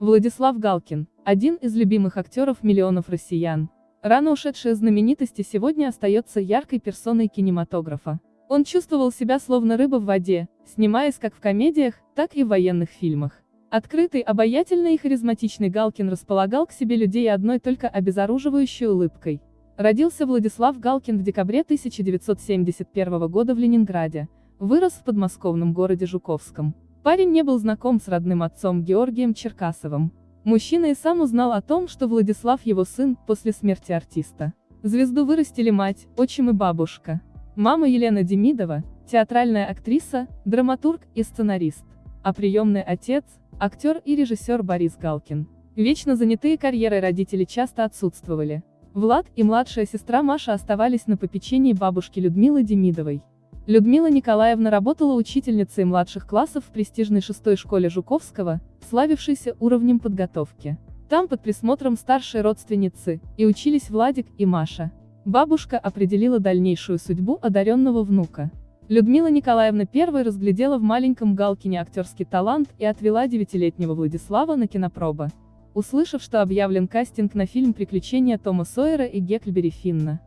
Владислав Галкин, один из любимых актеров миллионов россиян. Рано ушедшая знаменитости сегодня остается яркой персоной кинематографа. Он чувствовал себя словно рыба в воде, снимаясь как в комедиях, так и в военных фильмах. Открытый, обаятельный и харизматичный Галкин располагал к себе людей одной только обезоруживающей улыбкой. Родился Владислав Галкин в декабре 1971 года в Ленинграде, вырос в подмосковном городе Жуковском. Парень не был знаком с родным отцом Георгием Черкасовым. Мужчина и сам узнал о том, что Владислав его сын, после смерти артиста. Звезду вырастили мать, отчим и бабушка. Мама Елена Демидова, театральная актриса, драматург и сценарист. А приемный отец, актер и режиссер Борис Галкин. Вечно занятые карьерой родители часто отсутствовали. Влад и младшая сестра Маша оставались на попечении бабушки Людмилы Демидовой. Людмила Николаевна работала учительницей младших классов в престижной шестой школе Жуковского, славившейся уровнем подготовки. Там под присмотром старшей родственницы, и учились Владик и Маша. Бабушка определила дальнейшую судьбу одаренного внука. Людмила Николаевна первой разглядела в маленьком Галкине актерский талант и отвела девятилетнего Владислава на кинопробы услышав, что объявлен кастинг на фильм «Приключения Тома Сойера и Гекльбери Финна».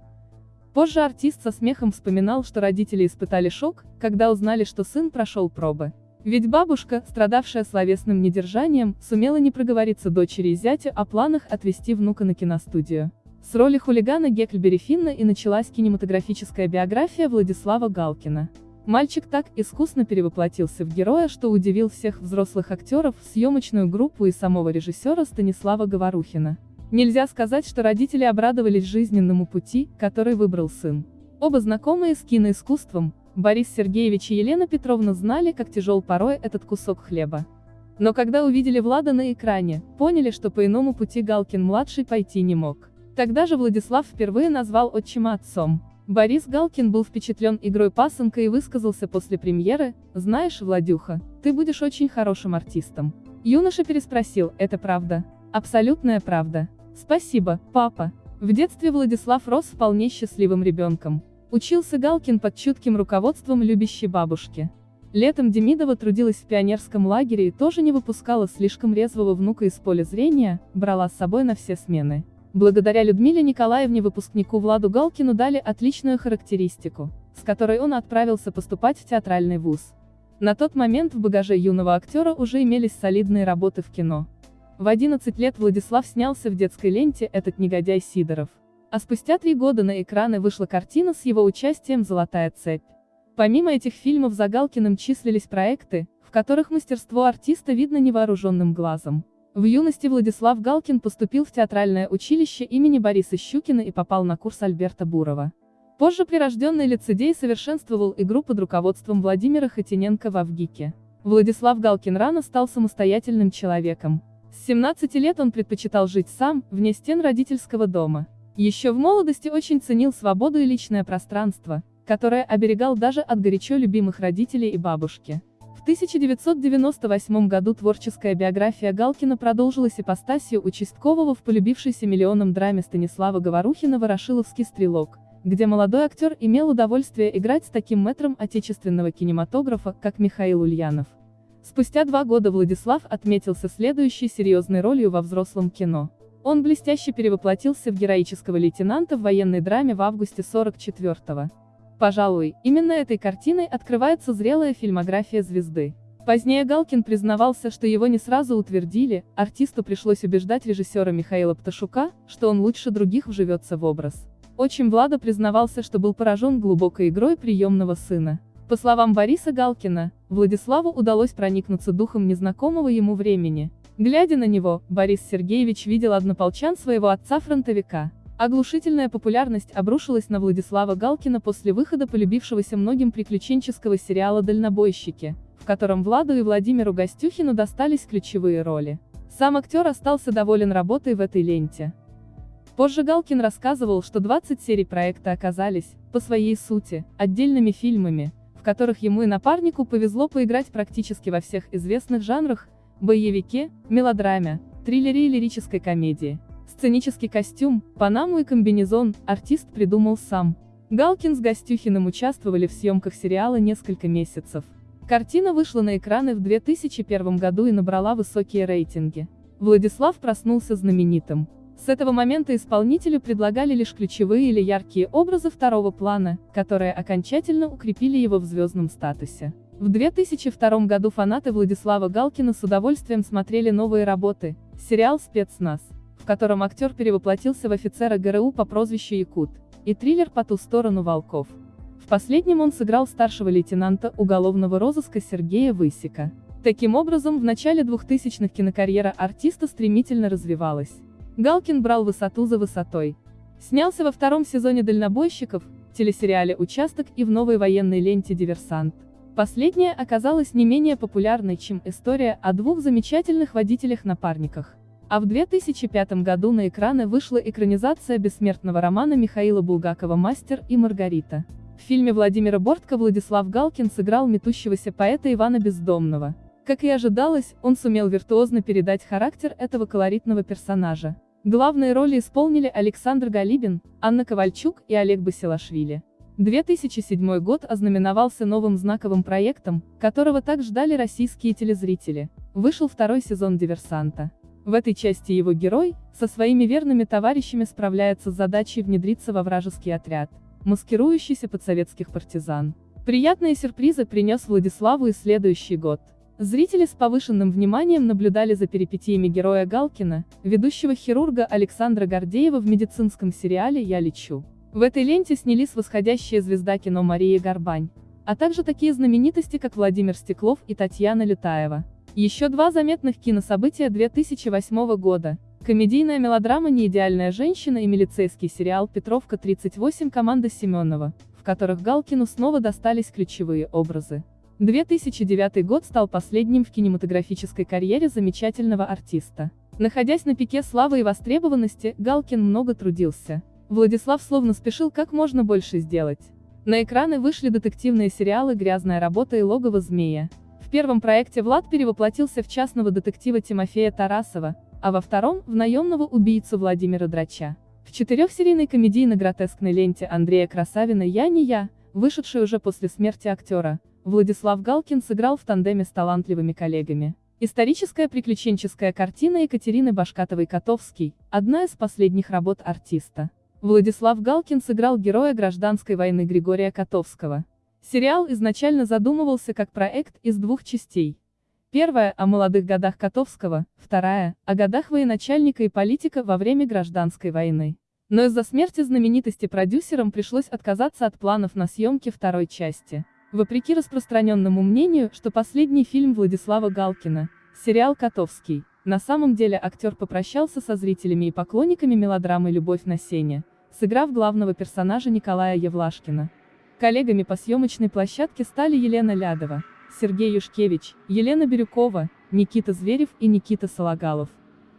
Позже артист со смехом вспоминал, что родители испытали шок, когда узнали, что сын прошел пробы. Ведь бабушка, страдавшая словесным недержанием, сумела не проговориться дочери и зятю о планах отвезти внука на киностудию. С роли хулигана Гекльбери Финна и началась кинематографическая биография Владислава Галкина. Мальчик так искусно перевоплотился в героя, что удивил всех взрослых актеров, съемочную группу и самого режиссера Станислава Говорухина. Нельзя сказать, что родители обрадовались жизненному пути, который выбрал сын. Оба знакомые с киноискусством, Борис Сергеевич и Елена Петровна знали, как тяжел порой этот кусок хлеба. Но когда увидели Влада на экране, поняли, что по иному пути Галкин-младший пойти не мог. Тогда же Владислав впервые назвал отчима отцом. Борис Галкин был впечатлен игрой пасынка и высказался после премьеры, «Знаешь, Владюха, ты будешь очень хорошим артистом». Юноша переспросил, «Это правда?» «Абсолютная правда». «Спасибо, папа». В детстве Владислав рос вполне счастливым ребенком. Учился Галкин под чутким руководством любящей бабушки. Летом Демидова трудилась в пионерском лагере и тоже не выпускала слишком резвого внука из поля зрения, брала с собой на все смены. Благодаря Людмиле Николаевне выпускнику Владу Галкину дали отличную характеристику, с которой он отправился поступать в театральный вуз. На тот момент в багаже юного актера уже имелись солидные работы в кино. В 11 лет Владислав снялся в детской ленте «Этот негодяй Сидоров». А спустя три года на экраны вышла картина с его участием «Золотая цепь». Помимо этих фильмов за Галкиным числились проекты, в которых мастерство артиста видно невооруженным глазом. В юности Владислав Галкин поступил в театральное училище имени Бориса Щукина и попал на курс Альберта Бурова. Позже прирожденный лицедей совершенствовал игру под руководством Владимира Хотиненко в Авгике. Владислав Галкин рано стал самостоятельным человеком. С 17 лет он предпочитал жить сам, вне стен родительского дома. Еще в молодости очень ценил свободу и личное пространство, которое оберегал даже от горячо любимых родителей и бабушки. В 1998 году творческая биография Галкина продолжилась ипостасью участкового в полюбившейся миллионам драме Станислава Говорухина «Ворошиловский стрелок», где молодой актер имел удовольствие играть с таким мэтром отечественного кинематографа, как Михаил Ульянов. Спустя два года Владислав отметился следующей серьезной ролью во взрослом кино. Он блестяще перевоплотился в героического лейтенанта в военной драме в августе 44 -го. Пожалуй, именно этой картиной открывается зрелая фильмография звезды. Позднее Галкин признавался, что его не сразу утвердили, артисту пришлось убеждать режиссера Михаила Пташука, что он лучше других вживется в образ. Очень Влада признавался, что был поражен глубокой игрой приемного сына. По словам Бориса Галкина, Владиславу удалось проникнуться духом незнакомого ему времени. Глядя на него, Борис Сергеевич видел однополчан своего отца-фронтовика. Оглушительная популярность обрушилась на Владислава Галкина после выхода полюбившегося многим приключенческого сериала «Дальнобойщики», в котором Владу и Владимиру Гостюхину достались ключевые роли. Сам актер остался доволен работой в этой ленте. Позже Галкин рассказывал, что 20 серий проекта оказались, по своей сути, отдельными фильмами, в которых ему и напарнику повезло поиграть практически во всех известных жанрах – боевике, мелодраме, триллере и лирической комедии. Сценический костюм, панаму и комбинезон артист придумал сам. Галкин с Гостюхиным участвовали в съемках сериала несколько месяцев. Картина вышла на экраны в 2001 году и набрала высокие рейтинги. Владислав проснулся знаменитым. С этого момента исполнителю предлагали лишь ключевые или яркие образы второго плана, которые окончательно укрепили его в звездном статусе. В 2002 году фанаты Владислава Галкина с удовольствием смотрели новые работы, сериал «Спецназ», в котором актер перевоплотился в офицера ГРУ по прозвищу Якут, и триллер «По ту сторону волков». В последнем он сыграл старшего лейтенанта уголовного розыска Сергея Высика. Таким образом, в начале 2000-х кинокарьера артиста стремительно развивалась. Галкин брал высоту за высотой. Снялся во втором сезоне «Дальнобойщиков», телесериале «Участок» и в новой военной ленте «Диверсант». Последняя оказалась не менее популярной, чем история о двух замечательных водителях-напарниках. А в 2005 году на экраны вышла экранизация бессмертного романа Михаила Булгакова «Мастер и Маргарита». В фильме Владимира Бортко Владислав Галкин сыграл метущегося поэта Ивана Бездомного. Как и ожидалось, он сумел виртуозно передать характер этого колоритного персонажа. Главные роли исполнили Александр Галибин, Анна Ковальчук и Олег Басилашвили. 2007 год ознаменовался новым знаковым проектом, которого так ждали российские телезрители. Вышел второй сезон «Диверсанта». В этой части его герой, со своими верными товарищами справляется с задачей внедриться во вражеский отряд, маскирующийся под советских партизан. Приятные сюрпризы принес Владиславу и следующий год. Зрители с повышенным вниманием наблюдали за перипетиями героя Галкина, ведущего хирурга Александра Гордеева в медицинском сериале «Я лечу». В этой ленте снялись восходящая звезда кино Мария Горбань, а также такие знаменитости, как Владимир Стеклов и Татьяна Лютаева. Еще два заметных кинособытия 2008 года. Комедийная мелодрама «Неидеальная женщина» и милицейский сериал «Петровка-38» команда Семенова, в которых Галкину снова достались ключевые образы. 2009 год стал последним в кинематографической карьере замечательного артиста. Находясь на пике славы и востребованности, Галкин много трудился. Владислав словно спешил как можно больше сделать. На экраны вышли детективные сериалы «Грязная работа» и «Логово змея». В первом проекте Влад перевоплотился в частного детектива Тимофея Тарасова, а во втором – в наемного убийцу Владимира Драча. В четырехсерийной комедийно-гротескной ленте Андрея Красавина «Я не я», вышедшей уже после смерти актера, Владислав Галкин сыграл в тандеме с талантливыми коллегами. Историческая приключенческая картина Екатерины Башкатовой-Котовский, одна из последних работ артиста. Владислав Галкин сыграл героя гражданской войны Григория Котовского. Сериал изначально задумывался как проект из двух частей. Первая – о молодых годах Котовского, вторая – о годах военачальника и политика во время гражданской войны. Но из-за смерти знаменитости продюсерам пришлось отказаться от планов на съемки второй части. Вопреки распространенному мнению, что последний фильм Владислава Галкина, сериал «Котовский», на самом деле актер попрощался со зрителями и поклонниками мелодрамы «Любовь на сене», сыграв главного персонажа Николая Евлашкина. Коллегами по съемочной площадке стали Елена Лядова, Сергей Юшкевич, Елена Бирюкова, Никита Зверев и Никита Сологалов.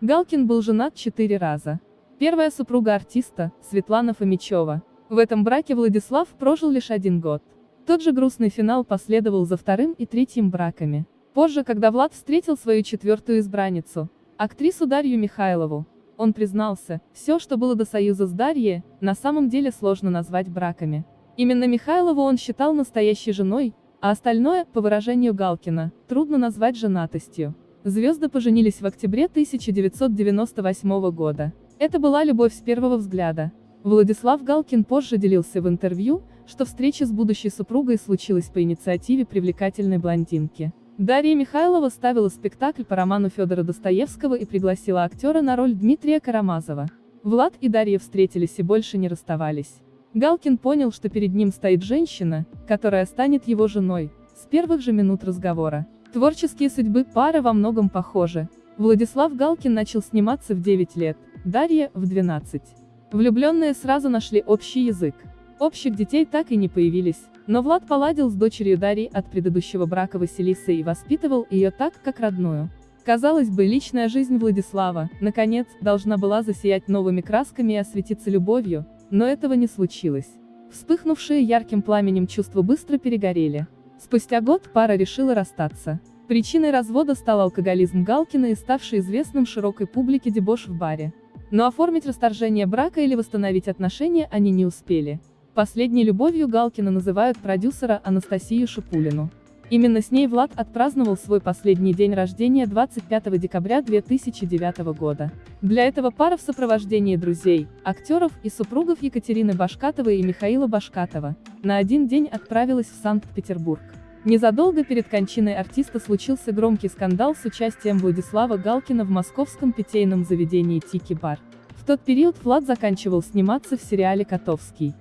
Галкин был женат четыре раза. Первая супруга артиста, Светлана Фомичева. В этом браке Владислав прожил лишь один год. Тот же грустный финал последовал за вторым и третьим браками. Позже, когда Влад встретил свою четвертую избранницу, актрису Дарью Михайлову, он признался, все, что было до союза с Дарьей, на самом деле сложно назвать браками. Именно Михайлову он считал настоящей женой, а остальное, по выражению Галкина, трудно назвать женатостью. Звезды поженились в октябре 1998 года. Это была любовь с первого взгляда. Владислав Галкин позже делился в интервью, что встреча с будущей супругой случилась по инициативе привлекательной блондинки. Дарья Михайлова ставила спектакль по роману Федора Достоевского и пригласила актера на роль Дмитрия Карамазова. Влад и Дарья встретились и больше не расставались. Галкин понял, что перед ним стоит женщина, которая станет его женой, с первых же минут разговора. Творческие судьбы пары во многом похожи. Владислав Галкин начал сниматься в 9 лет, Дарья – в 12. Влюбленные сразу нашли общий язык. Общих детей так и не появились, но Влад поладил с дочерью Дарьей от предыдущего брака Василисы и воспитывал ее так, как родную. Казалось бы, личная жизнь Владислава, наконец, должна была засиять новыми красками и осветиться любовью, но этого не случилось. Вспыхнувшие ярким пламенем чувства быстро перегорели. Спустя год пара решила расстаться. Причиной развода стал алкоголизм Галкина и ставший известным широкой публике дебош в баре. Но оформить расторжение брака или восстановить отношения они не успели. Последней любовью Галкина называют продюсера Анастасию Шипулину. Именно с ней Влад отпраздновал свой последний день рождения 25 декабря 2009 года. Для этого пара в сопровождении друзей, актеров и супругов Екатерины Башкатовой и Михаила Башкатова на один день отправилась в Санкт-Петербург. Незадолго перед кончиной артиста случился громкий скандал с участием Владислава Галкина в московском питейном заведении «Тики-бар». В тот период Влад заканчивал сниматься в сериале «Котовский».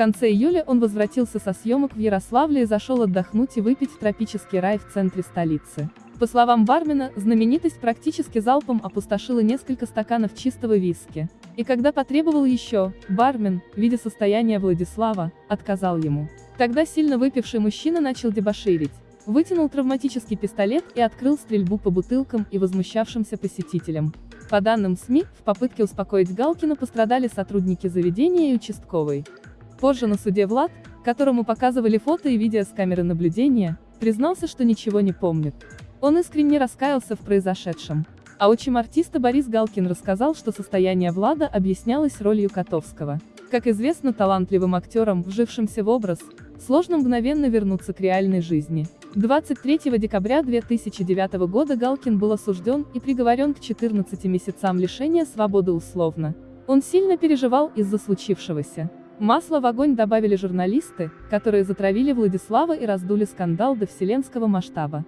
Конце июля он возвратился со съемок в Ярославле и зашел отдохнуть и выпить в тропический рай в центре столицы. По словам бармена, знаменитость практически залпом опустошила несколько стаканов чистого виски. И когда потребовал еще, бармен, видя состояние Владислава, отказал ему. Тогда сильно выпивший мужчина начал дебоширить. Вытянул травматический пистолет и открыл стрельбу по бутылкам и возмущавшимся посетителям. По данным СМИ, в попытке успокоить Галкина пострадали сотрудники заведения и участковый. Позже на суде Влад, которому показывали фото и видео с камеры наблюдения, признался, что ничего не помнит. Он искренне раскаялся в произошедшем. А отчим артиста Борис Галкин рассказал, что состояние Влада объяснялось ролью Котовского. Как известно талантливым актерам, вжившимся в образ, сложно мгновенно вернуться к реальной жизни. 23 декабря 2009 года Галкин был осужден и приговорен к 14 месяцам лишения свободы условно. Он сильно переживал из-за случившегося. Масло в огонь добавили журналисты, которые затравили Владислава и раздули скандал до вселенского масштаба.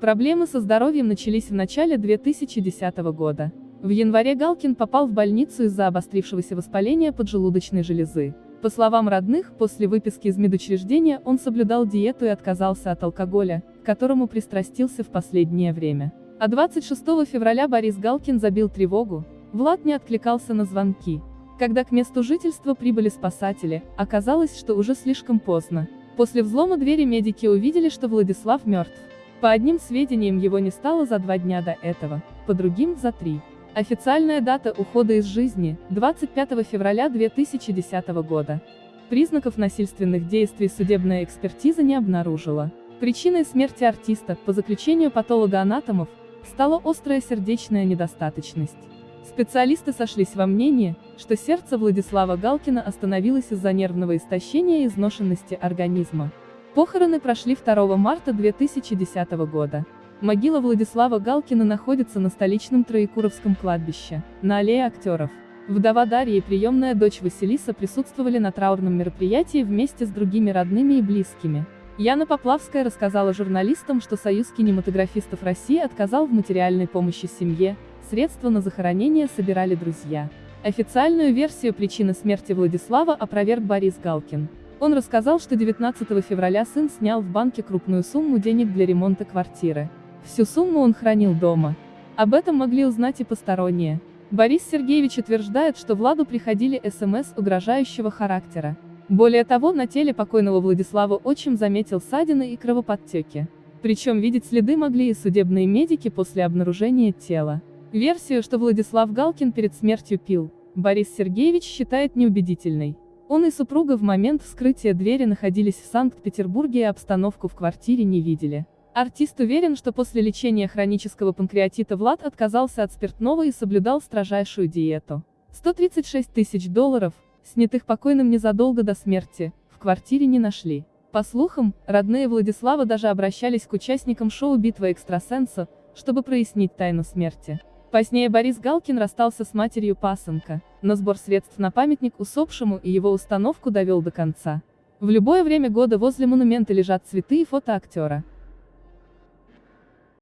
Проблемы со здоровьем начались в начале 2010 года. В январе Галкин попал в больницу из-за обострившегося воспаления поджелудочной железы. По словам родных, после выписки из медучреждения он соблюдал диету и отказался от алкоголя, к которому пристрастился в последнее время. А 26 февраля Борис Галкин забил тревогу, Влад не откликался на звонки. Когда к месту жительства прибыли спасатели, оказалось, что уже слишком поздно. После взлома двери медики увидели, что Владислав мертв. По одним сведениям его не стало за два дня до этого, по другим – за три. Официальная дата ухода из жизни – 25 февраля 2010 года. Признаков насильственных действий судебная экспертиза не обнаружила. Причиной смерти артиста, по заключению патолога-анатомов, стала острая сердечная недостаточность. Специалисты сошлись во мнении, что сердце Владислава Галкина остановилось из-за нервного истощения и изношенности организма. Похороны прошли 2 марта 2010 года. Могила Владислава Галкина находится на столичном Троекуровском кладбище, на аллее актеров. Вдова Дарья и приемная дочь Василиса присутствовали на траурном мероприятии вместе с другими родными и близкими. Яна Поплавская рассказала журналистам, что Союз кинематографистов России отказал в материальной помощи семье, средства на захоронение собирали друзья. Официальную версию причины смерти Владислава опроверг Борис Галкин. Он рассказал, что 19 февраля сын снял в банке крупную сумму денег для ремонта квартиры. Всю сумму он хранил дома. Об этом могли узнать и посторонние. Борис Сергеевич утверждает, что Владу приходили СМС угрожающего характера. Более того, на теле покойного Владислава отчим заметил ссадины и кровоподтеки. Причем видеть следы могли и судебные медики после обнаружения тела. Версию, что Владислав Галкин перед смертью пил, Борис Сергеевич считает неубедительной. Он и супруга в момент вскрытия двери находились в Санкт-Петербурге и обстановку в квартире не видели. Артист уверен, что после лечения хронического панкреатита Влад отказался от спиртного и соблюдал строжайшую диету. 136 тысяч долларов, снятых покойным незадолго до смерти, в квартире не нашли. По слухам, родные Владислава даже обращались к участникам шоу «Битва экстрасенса», чтобы прояснить тайну смерти. Позднее Борис Галкин расстался с матерью пасынка, но сбор средств на памятник усопшему и его установку довел до конца. В любое время года возле монумента лежат цветы и фото актера.